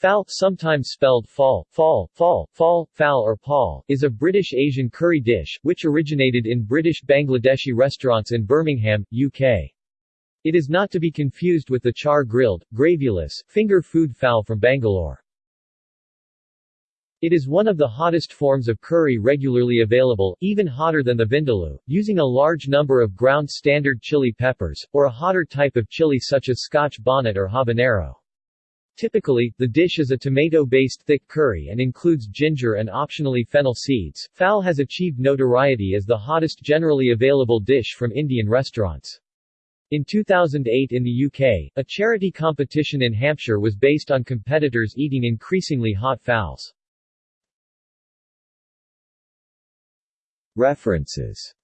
Phaal, sometimes spelled fall, fall, fall, fall, fowl or paul, is a British Asian curry dish, which originated in British Bangladeshi restaurants in Birmingham, UK. It is not to be confused with the char-grilled, gravyless, finger food phall from Bangalore. It is one of the hottest forms of curry regularly available, even hotter than the vindaloo, using a large number of ground standard chili peppers, or a hotter type of chili such as Scotch bonnet or habanero. Typically, the dish is a tomato-based thick curry and includes ginger and optionally fennel seeds. Phaal has achieved notoriety as the hottest generally available dish from Indian restaurants. In 2008 in the UK, a charity competition in Hampshire was based on competitors eating increasingly hot phaals. References